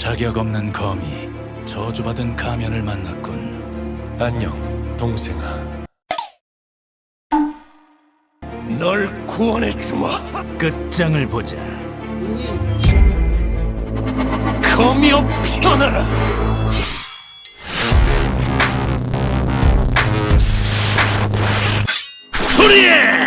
자격 없는 거미, 저주받은 가면을 만났군. 안녕, 동생아. 널 구원해주마. 끝장을 보자. 거미여 피어나라! 소리에!